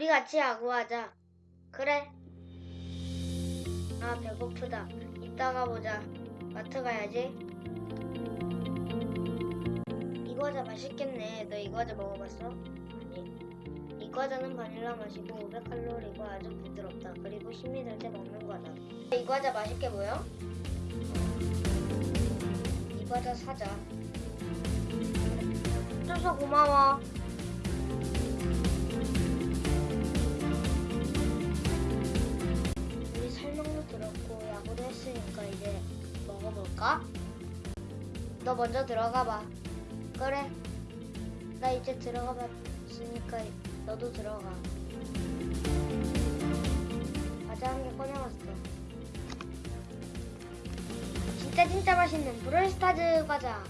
우리 같이 야구하자. 그래. 아 배고프다. 이따가 보자. 마트 가야지. 이 과자 맛있겠네. 너 이 과자 먹어봤어? 아니. 이 과자는 바닐라 맛이고 500칼로리고 아주 부드럽다. 그리고 힘이 들 때 먹는 과자. 이 과자 맛있게 보여? 이 과자 사자. 줘서 고마워. 했으니까 이제 먹어볼까? 너 먼저 들어가 봐. 그래. 나 이제 들어가 봤으니까 너도 들어가. 과자 한 개 꺼내왔어. 진짜 진짜 맛있는 브롤스타즈 과자.